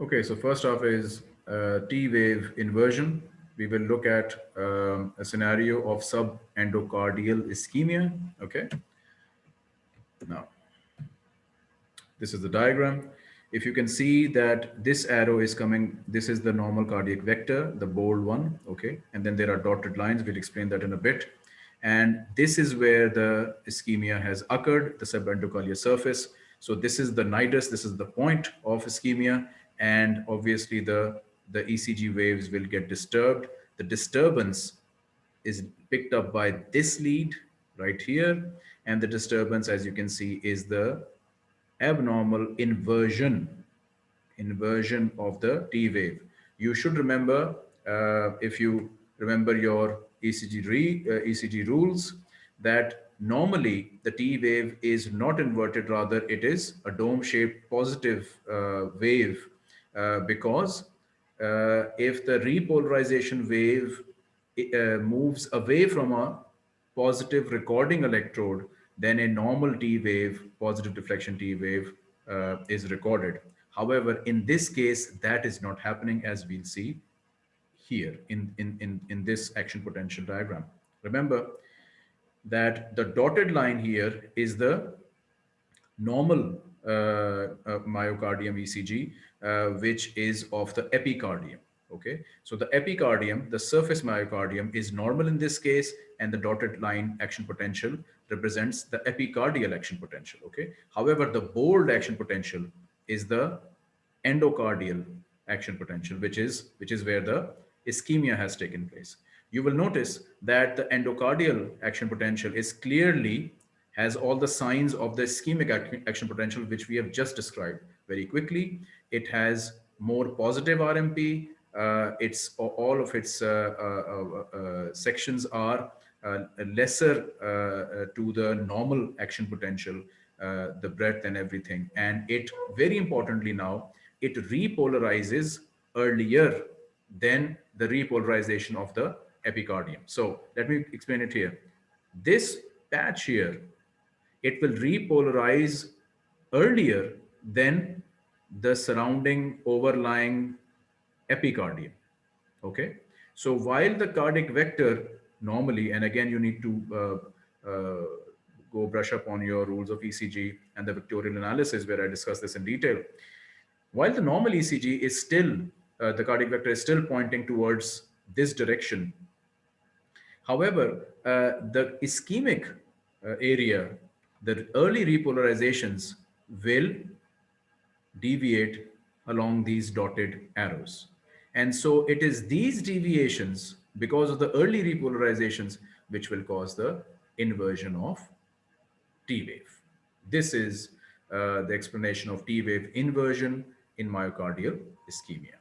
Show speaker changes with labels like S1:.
S1: Okay, so first off is uh, T-wave inversion. We will look at um, a scenario of subendocardial ischemia. Okay. Now, this is the diagram. If you can see that this arrow is coming, this is the normal cardiac vector, the bold one. Okay. And then there are dotted lines. We'll explain that in a bit. And this is where the ischemia has occurred, the subendocardial surface. So this is the nidus, this is the point of ischemia and obviously the, the ECG waves will get disturbed. The disturbance is picked up by this lead right here. And the disturbance, as you can see, is the abnormal inversion, inversion of the T wave. You should remember, uh, if you remember your ECG, re, uh, ECG rules, that normally the T wave is not inverted, rather it is a dome-shaped positive uh, wave because uh, if the repolarization wave uh, moves away from a positive recording electrode, then a normal T wave, positive deflection T wave is recorded. However, in this case, that is not happening as we'll see here in, in, in, in this action potential diagram. Remember that the dotted line here is the normal uh, uh, myocardium ECG, uh, which is of the epicardium. Okay, so the epicardium, the surface myocardium is normal in this case, and the dotted line action potential represents the epicardial action potential. Okay, however, the bold action potential is the endocardial action potential, which is which is where the ischemia has taken place. You will notice that the endocardial action potential is clearly has all the signs of the ischemic action potential, which we have just described very quickly. It has more positive RMP. Uh, it's all of its uh, uh, uh sections are uh, lesser uh, to the normal action potential, the breadth and everything. And it very importantly now, it repolarizes earlier than the repolarization of the epicardium. So let me explain it here. This patch here it will repolarize earlier than the surrounding overlying epicardium. Okay. So while the cardiac vector normally, and again, you need to uh, uh, go brush up on your rules of ECG and the vectorial analysis where I discuss this in detail. While the normal ECG is still, uh, the cardiac vector is still pointing towards this direction. However, uh, the ischemic uh, area the early repolarizations will deviate along these dotted arrows. And so it is these deviations because of the early repolarizations which will cause the inversion of T wave. This is uh, the explanation of T wave inversion in myocardial ischemia.